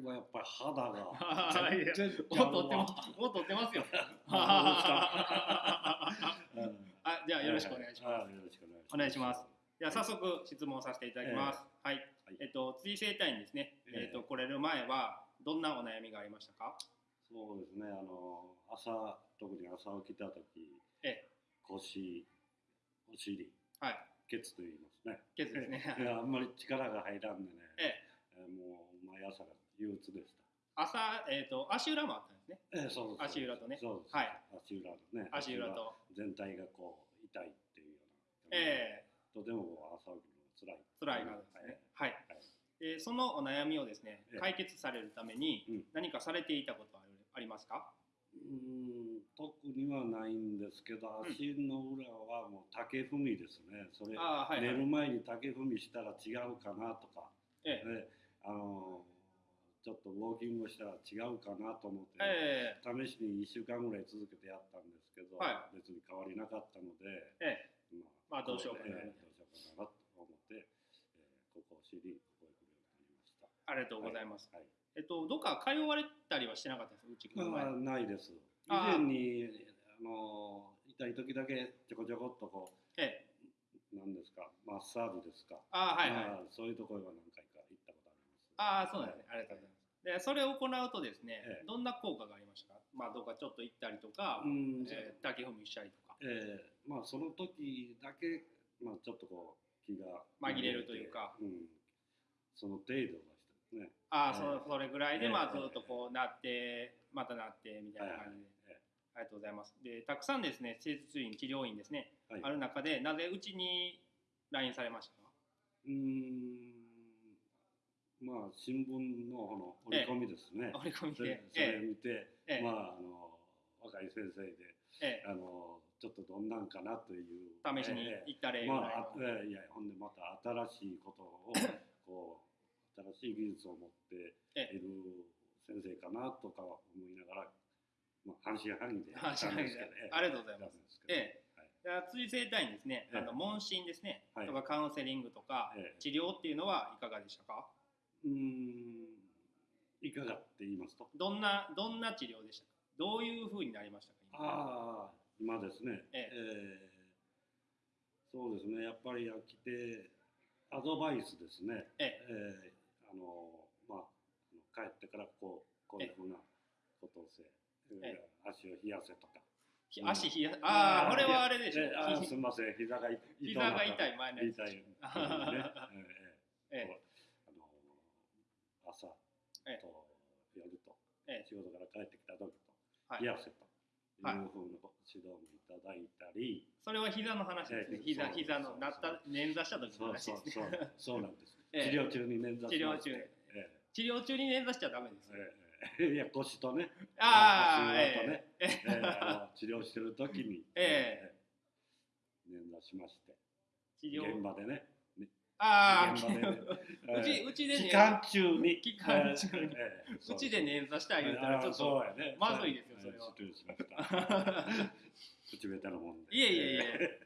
時はやっぱり肌がは い全然ちもゃうわす。もう撮ってますよ。うんあ、じゃあよろしくお願いします。はいよろしくお願いします。お願いしますでは早速質問させていただきます。はい。はいえっと辻生体にですね、えええっと来れる前はどんなお悩みがありましたか？そうですね、あの朝、特に朝起きたとき、え腰、お尻、はい。ケツと言いますね。ケツですね いやあんまり力が入らんでね、ええもう毎朝が憂鬱でし朝えっと足裏もあったんですね。た。ええそう足裏とねそうです。はい足裏のね。足裏と。全体がこう痛いっていうような。ええとても朝起きるのが辛い。辛いからですね。はい。はいでそのお悩みをですねええ解決されるためにうん何かされていたことはありますか？うーん特にはないんですけど、うん足の裏はもう竹踏みですね。それ、ああはいはい。寝る前に竹踏みしたら違うかなとか、ええねあのちょっとウォーキングしたら違うかなと思って、え試しに1週間ぐらい続けてやったんですけど、は別に変わりなかったので、ええままあどうしようかなええどうしようかなと思って、えーここを知り、ここへ来るようになりました。ありがとうございます。はいえっとどっか通われたりはしてなかったですうち来る前。まあ、ないです。以ああ前にあの痛い時だけちょこちょこっとこええう、なんですか、マッサージですか。あはいはい。まあそういうところは何回か行ったことあります。ああそうなんですね。ありがとうございます。でそれを行うとですね、ええ。どんな効果がありましたか？まあどっかちょっと行ったりとか、うんえー、竹踏みしたりとか、えーまあその時だけ、まあ、ちょっとこう気が紛れるというか。うん、その程度の人ですね。ああ、ええ。そそれぐらいで、ええ。まあずっとこうなって、またなってみたいな感じで、ええ。ありがとうございます。でたくさんですね施術院治療院ですね、はい。ある中でなぜうちに LINE されましたか？うーんまあ新聞のこの折り込みですね。折り込みそれで、それえ見て、ええ。まああの若い先生でええあのちょっとどんなんかなという。え試しにええ。行った例らいあの、あ、ええいやほんでまた新しいことを こう新しい技術を持ってえいる先生かなとか思いながら、まあ、半信半疑で 半信半疑で。ありがとうございます。すええ。はい。辻生体院ですね、ええ。あの問診ですね、はい。とかカウンセリングとか、ええ。治療っていうのはいかがでしたか？うーん。いかがって言いますと？どんなどんな治療でしたか？どういう風になりましたか？今。ああ今ですね、ええ。えそうですね。やっぱり来てアドバイスですね、ええ。あのまあ帰ってからこうこういうふうなことをせ、ええ。足を冷やせとか。ひ足冷やああこれはあれでしょ。すみません。膝が痛膝が痛い前のやつ痛い、ねええええこうあの朝ええ。と夜とええ。仕事から帰ってきた時とはい。冷やせとい。うふうはいな指導もいただいたり、それは膝の話ですね。ええ膝膝のなった捻挫した時の話そうそうですね。そうなんです、ええ。治療中に捻挫治療中え治療中に捻挫しちゃダメです。ええ。えいや腰とね。ああ、足裏とね。ええ。ええあの治療してる時に、ええ捻挫しまして。治療。現場でねああ、うちうちでね。期間中に。期間中に。ええうちで捻挫した言うたらちょっとそうやね。まずいですよそれは。口下手なもんで。いえいえいえ。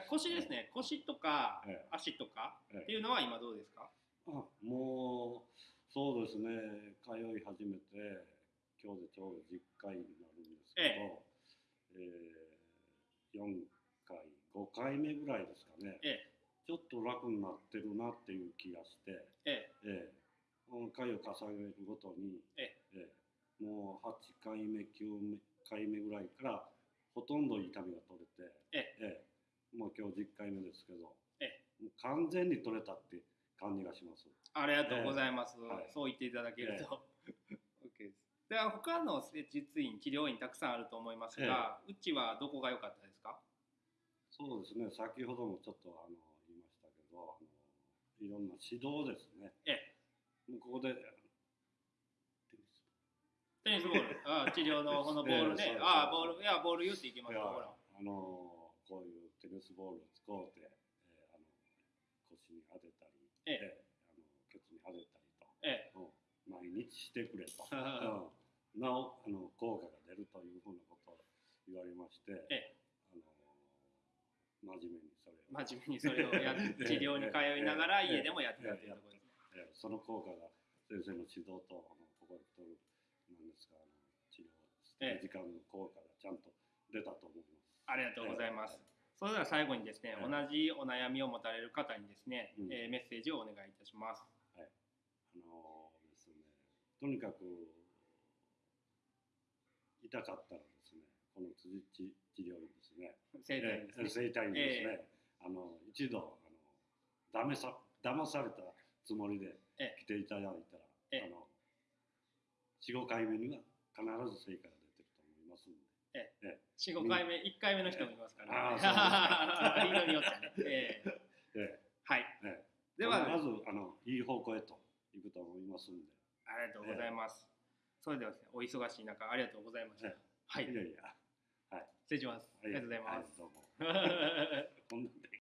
腰ですね。腰とかええ足とかええっていうのは今どうですか？あもうそうですね。通い始めて今日でちょうど10回になるんですけど、えー、4回5回目ぐらいですかね、ええちょっと楽になってるなっていう気がして、ええ。えこの回を重ねるごとに、ええ。えもう8回目9回目ぐらいからほとんど痛みが取れて、ええ。えもう今日10回目ですけど、えもう完全に取れたって感じがします。ありがとうございます、はい。そう言っていただけると、OK です。では他の施術院治療院たくさんあると思いますが、うちはどこが良かったですか？そうですね、先ほどもちょっとあの言いましたけど、あのいろんな指導ですね。えもうここで、テニステニスボール。ああ治療のこのボールね、ああボールいやボール言っていきますよほら。あのこういうテニスボールを使うて、えーあの腰に当てたり、ええ。えーあのケツに当てたりと、えうん毎日してくれと、は うん。なおあの効果が出るというふうなことを言われまして、ええあの真面目にそれを、真面目にそれをやって治療に通いながら家でもやってたというところですねえーその効果が先生の指導とあのここで取るなんですかあの治療ええ時間の効果がちゃんと出たと思います。ありがとうございます。えそれでは最後にですね、ええ同じお悩みを持たれる方にですね、うんえーメッセージをお願いいたします。あのですね、とにかく痛かったらですね、この辻治治療院ですね、生体ですね。ええ整体院ですね、あの一度あのダメさ騙されたつもりでえ来ていただいたら、ええ。あの4、5回目には必ず成果が出てると思いますので、四五回目、一回目の人もいますから、ね。あ人によってはね。えーえ はい。ええ。えでは、まずあのいい方向へといくと思いますんで、ありがとうございます。それではお忙しい中、ありがとうございました。えはい。い。やいや、失礼します。ありがとうございます。はどうも。こんなんで